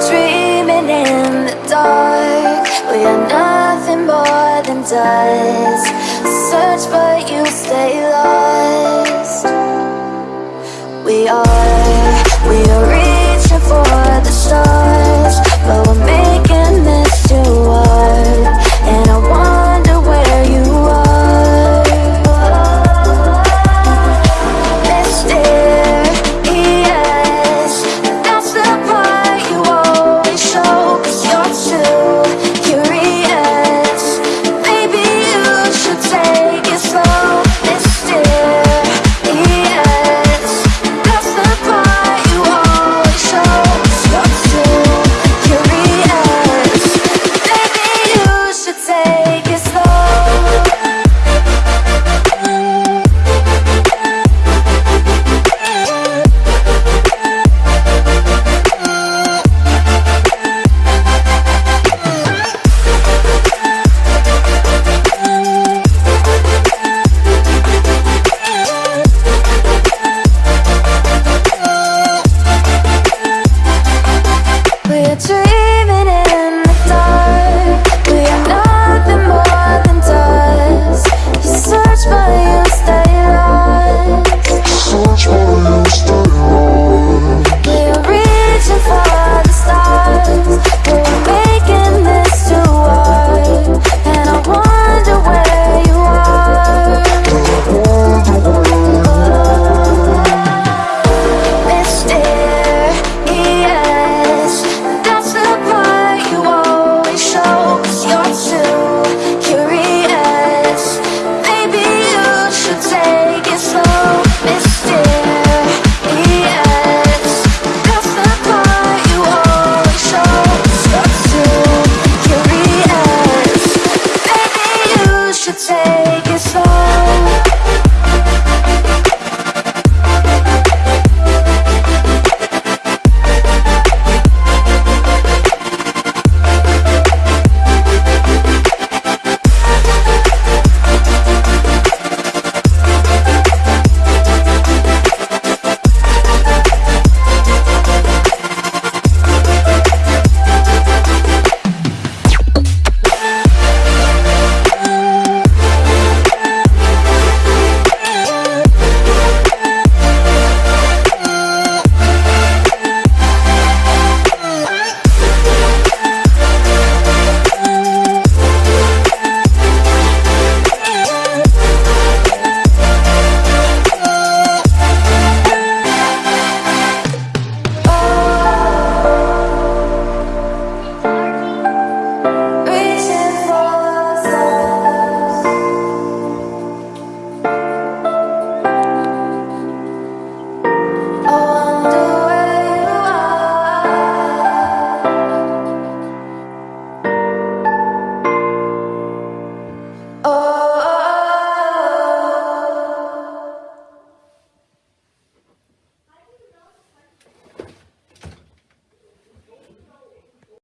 Dreaming in the dark. We are nothing more than dust. Search for slow